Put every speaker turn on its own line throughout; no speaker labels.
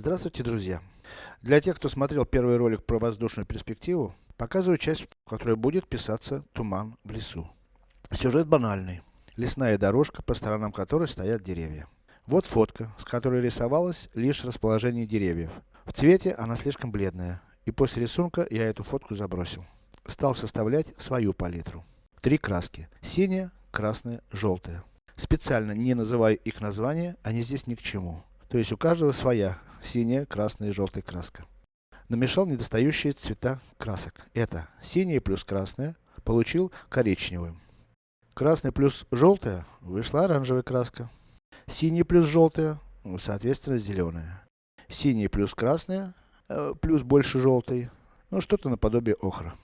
Здравствуйте, друзья! Для тех, кто смотрел первый ролик про воздушную перспективу, показываю часть, в которой будет писаться туман в лесу. Сюжет банальный. Лесная дорожка, по сторонам которой стоят деревья. Вот фотка, с которой рисовалось лишь расположение деревьев. В цвете она слишком бледная, и после рисунка я эту фотку забросил. Стал составлять свою палитру. Три краски. Синяя, красная, желтая. Специально не называю их названия, они здесь ни к чему. То есть у каждого своя синяя, красная и желтая краска. Намешал недостающие цвета красок. Это синяя плюс красная, получил коричневую. Красный плюс желтая, вышла оранжевая краска. Синий плюс желтая, соответственно зеленая. Синий плюс красная, э, плюс больше желтой, ну что-то наподобие охра.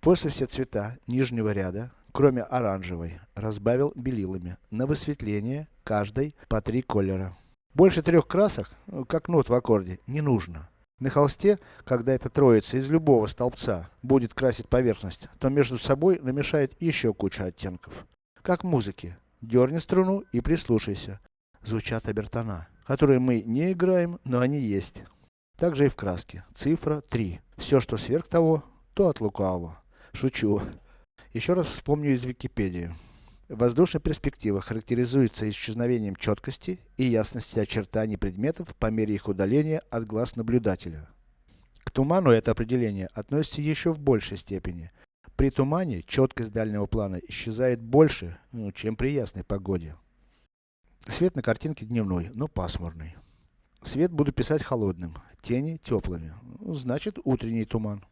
После все цвета нижнего ряда кроме оранжевой, разбавил белилами, на высветление, каждой по три колера. Больше трех красок, ну, как нот в аккорде, не нужно. На холсте, когда эта троица из любого столбца будет красить поверхность, то между собой намешает еще куча оттенков. Как в музыке. Дерни струну и прислушайся. Звучат обертона, которые мы не играем, но они есть. Также и в краске. Цифра 3. Все, что сверх того, то от лукавого. Шучу. Еще раз вспомню из Википедии. Воздушная перспектива характеризуется исчезновением четкости и ясности очертаний предметов по мере их удаления от глаз наблюдателя. К туману это определение относится еще в большей степени. При тумане четкость дальнего плана исчезает больше, ну, чем при ясной погоде. Свет на картинке дневной, но пасмурный. Свет буду писать холодным, тени теплыми, ну, значит утренний туман.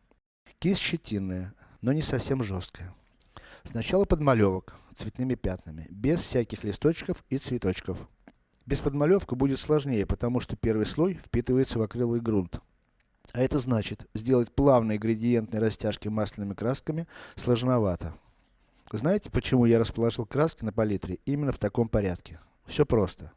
Кисть щетинная, но не совсем жесткая. Сначала подмалевок, цветными пятнами, без всяких листочков и цветочков. Без подмалевка будет сложнее, потому что первый слой впитывается в акриловый грунт. А это значит, сделать плавные градиентные растяжки масляными красками сложновато. Знаете, почему я расположил краски на палитре именно в таком порядке? Все просто.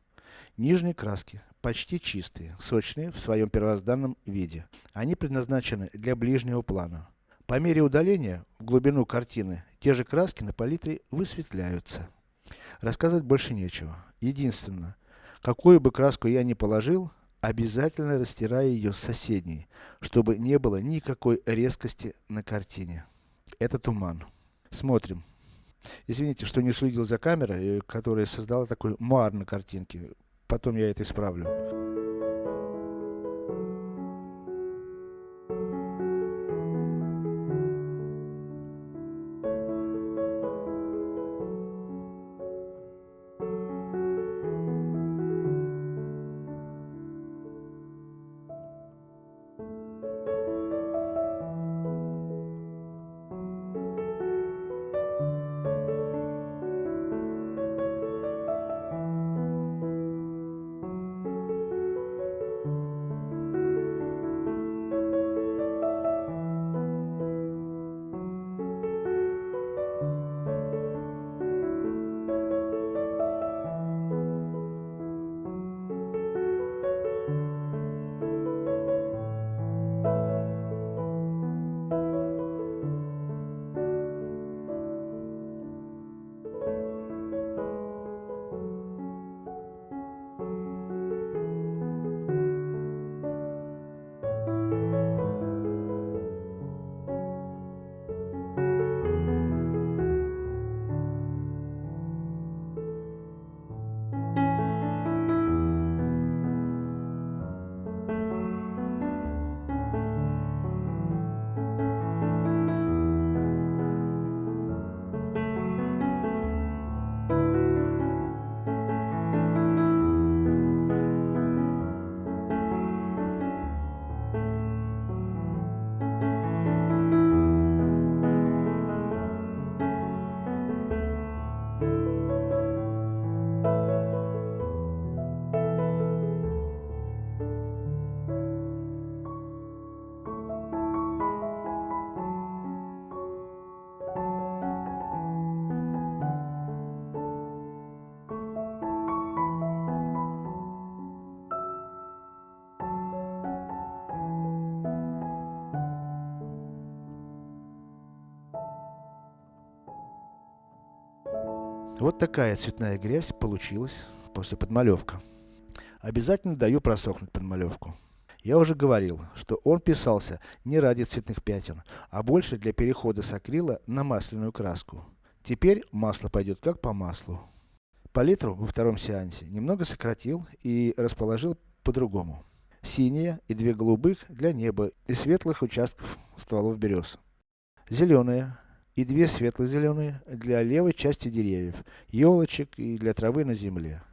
Нижние краски почти чистые, сочные в своем первозданном виде. Они предназначены для ближнего плана. По мере удаления в глубину картины, те же краски на палитре высветляются. Рассказывать больше нечего. Единственное, какую бы краску я ни положил, обязательно растираю ее с соседней, чтобы не было никакой резкости на картине. Это туман. Смотрим. Извините, что не следил за камерой, которая создала такой муар на картинке. Потом я это исправлю. Вот такая цветная грязь получилась после подмалевка. Обязательно даю просохнуть подмалевку. Я уже говорил, что он писался не ради цветных пятен, а больше для перехода с акрила на масляную краску. Теперь масло пойдет как по маслу. Палитру во втором сеансе немного сократил и расположил по-другому. Синие и две голубых для неба и светлых участков стволов берез. Зеленые и две светло-зеленые для левой части деревьев, елочек и для травы на земле.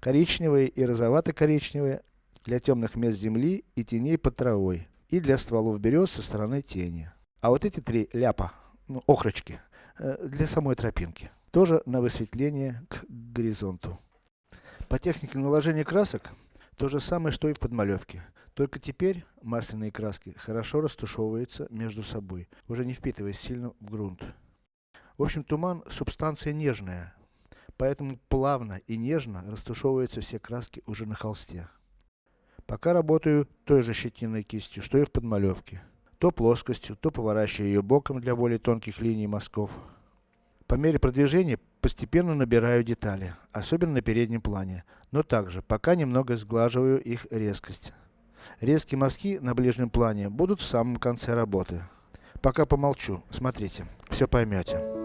Коричневые и розовато-коричневые для темных мест земли и теней под травой, и для стволов берез со стороны тени. А вот эти три ляпа, ну, охрочки, э, для самой тропинки. Тоже на высветление к горизонту. По технике наложения красок, то же самое, что и в подмалевке. Только теперь масляные краски хорошо растушевываются между собой, уже не впитываясь сильно в грунт. В общем, туман субстанция нежная, поэтому плавно и нежно растушевываются все краски уже на холсте. Пока работаю той же щетиной кистью, что и в подмалевке. То плоскостью, то поворачивая ее боком для более тонких линий мазков. По мере продвижения постепенно набираю детали, особенно на переднем плане, но также, пока немного сглаживаю их резкость. Резкие мазки на ближнем плане будут в самом конце работы. Пока помолчу, смотрите, все поймете.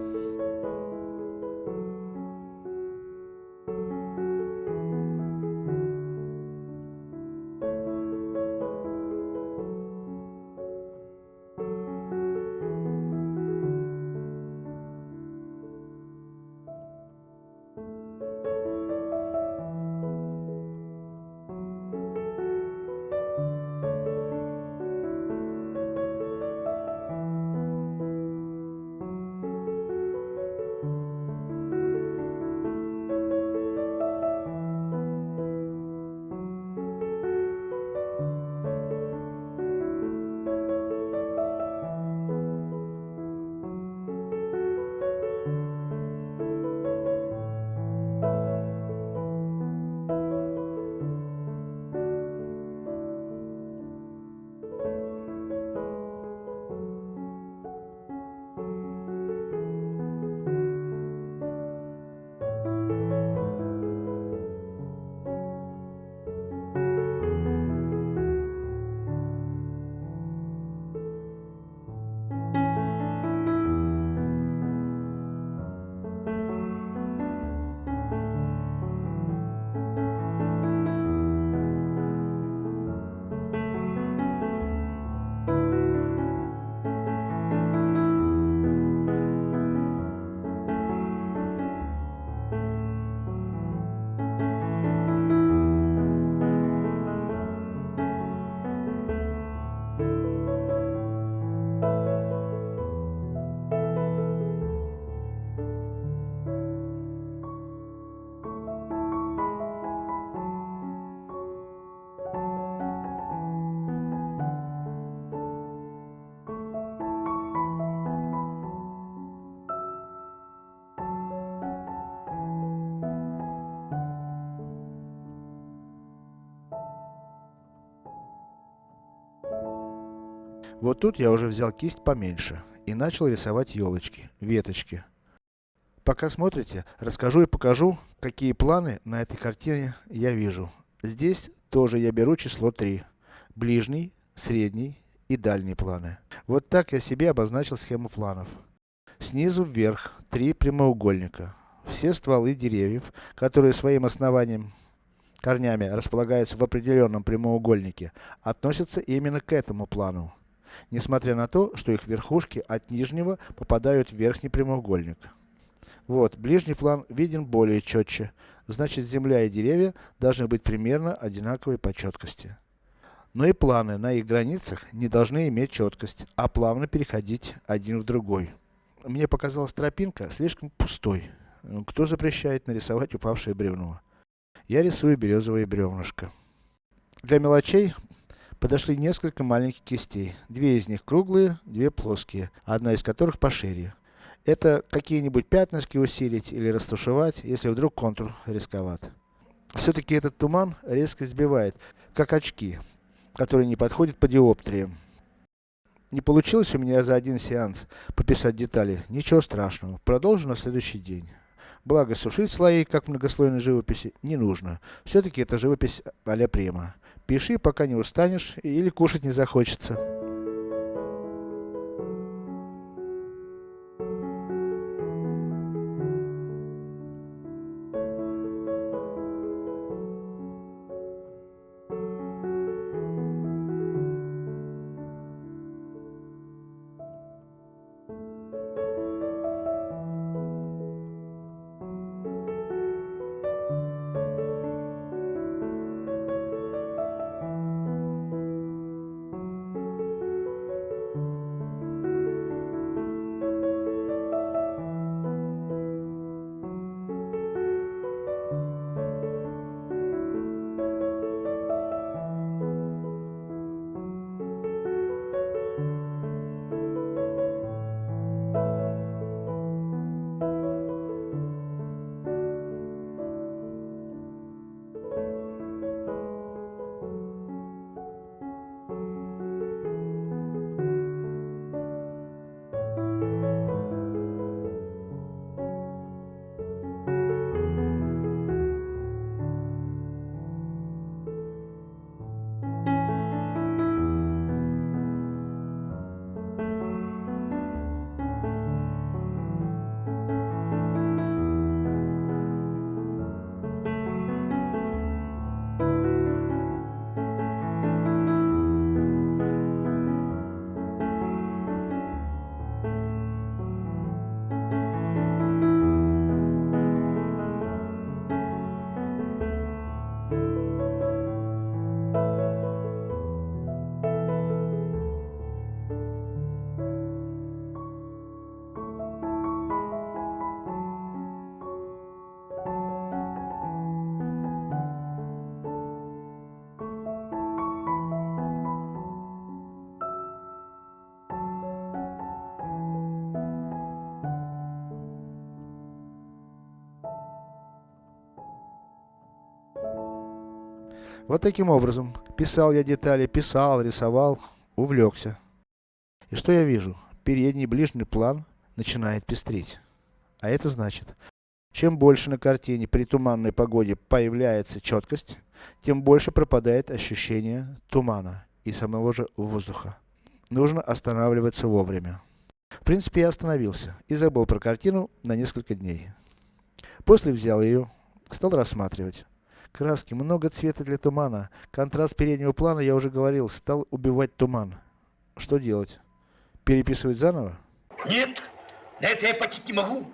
Вот тут я уже взял кисть поменьше и начал рисовать елочки, веточки. Пока смотрите, расскажу и покажу, какие планы на этой картине я вижу. Здесь тоже я беру число 3. Ближний, средний и дальний планы. Вот так я себе обозначил схему планов. Снизу вверх три прямоугольника. Все стволы деревьев, которые своим основанием, корнями располагаются в определенном прямоугольнике, относятся именно к этому плану несмотря на то, что их верхушки от нижнего попадают в верхний прямоугольник. Вот, ближний план виден более четче, значит земля и деревья должны быть примерно одинаковой по четкости. Но и планы на их границах не должны иметь четкость, а плавно переходить один в другой. Мне показалась тропинка слишком пустой. Кто запрещает нарисовать упавшее бревно? Я рисую березовое бревнышко. Для мелочей подошли несколько маленьких кистей. Две из них круглые, две плоские, одна из которых пошире. Это какие-нибудь пятнышки усилить или растушевать, если вдруг контур рисковат. Все-таки этот туман резко сбивает, как очки, которые не подходят по диоптриям. Не получилось у меня за один сеанс пописать детали, ничего страшного, продолжу на следующий день. Благо сушить слои, как в многослойной живописи, не нужно. Все-таки это живопись а-ля Прима. Пиши, пока не устанешь или кушать не захочется. Вот таким образом, писал я детали, писал, рисовал, увлекся. И что я вижу? Передний ближний план начинает пестрить. А это значит, чем больше на картине при туманной погоде появляется четкость, тем больше пропадает ощущение тумана и самого же воздуха. Нужно останавливаться вовремя. В принципе, я остановился и забыл про картину на несколько дней. После взял ее, стал рассматривать. Краски, много цвета для тумана. Контраст переднего плана, я уже говорил, стал убивать туман. Что делать? Переписывать заново?
Нет, на это я почти не могу.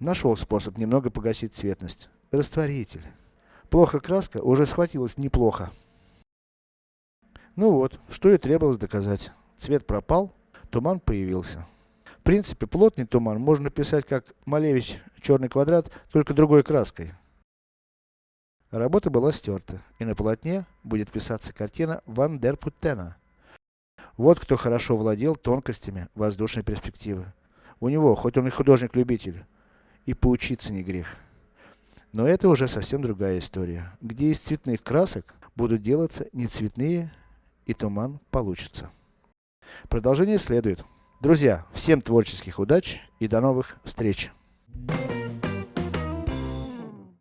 Нашел способ немного погасить цветность. Растворитель. Плохо краска, уже схватилась неплохо. Ну вот, что и требовалось доказать. Цвет пропал, туман появился. В принципе, плотный туман можно писать как Малевич черный квадрат, только другой краской. Работа была стерта, и на полотне будет писаться картина Ван дер Путтена. Вот кто хорошо владел тонкостями воздушной перспективы. У него, хоть он и художник-любитель, и поучиться не грех. Но это уже совсем другая история, где из цветных красок будут делаться не цветные, и туман получится. Продолжение следует. Друзья, всем творческих удач и до новых встреч! Thank you.